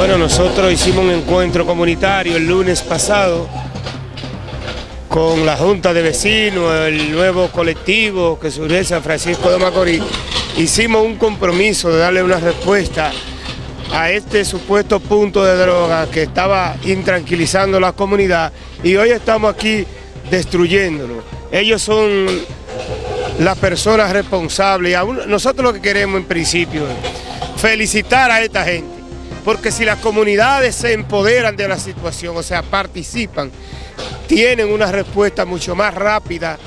Bueno, nosotros hicimos un encuentro comunitario el lunes pasado con la Junta de Vecinos, el nuevo colectivo que surgió en San Francisco de Macorís. Hicimos un compromiso de darle una respuesta a este supuesto punto de droga que estaba intranquilizando la comunidad y hoy estamos aquí destruyéndolo. Ellos son las personas responsables. Nosotros lo que queremos en principio es felicitar a esta gente porque si las comunidades se empoderan de la situación, o sea, participan, tienen una respuesta mucho más rápida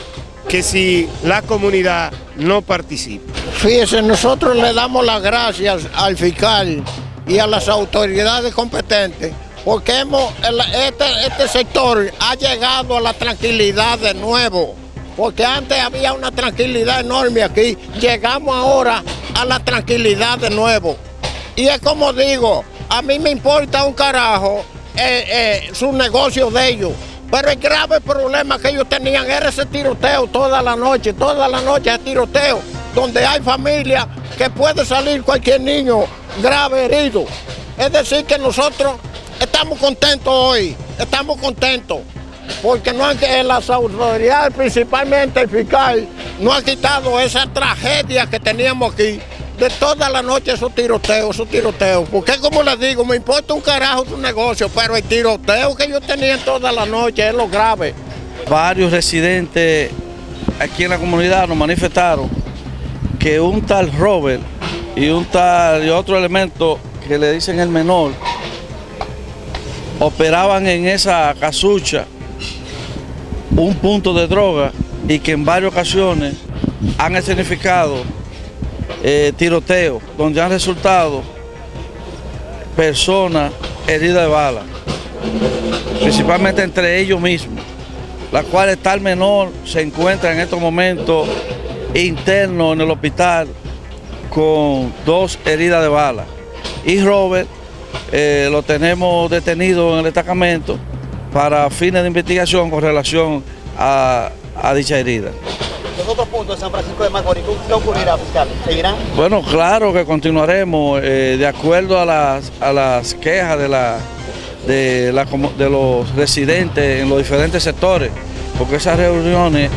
que si la comunidad no participa. Fíjense, nosotros le damos las gracias al fiscal y a las autoridades competentes porque hemos, este, este sector ha llegado a la tranquilidad de nuevo, porque antes había una tranquilidad enorme aquí, llegamos ahora a la tranquilidad de nuevo. Y es como digo, a mí me importa un carajo eh, eh, su negocio de ellos. Pero el grave problema que ellos tenían era ese tiroteo toda la noche, toda la noche ese tiroteo, donde hay familia que puede salir cualquier niño grave herido. Es decir, que nosotros estamos contentos hoy, estamos contentos, porque no han, las autoridades, principalmente el fiscal, no han quitado esa tragedia que teníamos aquí de toda la noche esos tiroteos, esos tiroteos. Porque como les digo, me importa un carajo su negocio, pero el tiroteo que yo tenía toda la noche es lo grave. Varios residentes aquí en la comunidad nos manifestaron que un tal Robert y un tal y otro elemento que le dicen el menor operaban en esa casucha un punto de droga y que en varias ocasiones han escenificado eh, tiroteos donde han resultado personas heridas de bala, principalmente entre ellos mismos, la cual tal menor se encuentra en estos momentos interno en el hospital con dos heridas de bala. Y Robert eh, lo tenemos detenido en el destacamento para fines de investigación con relación a dicha herida los otros puntos de San Francisco de Macorís, ¿qué ocurrirá, fiscal? ¿Seguirán? Bueno, claro que continuaremos eh, de acuerdo a las, a las quejas de, la, de, la, de los residentes en los diferentes sectores, porque esas reuniones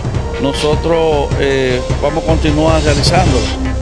nosotros eh, vamos a continuar realizándolas.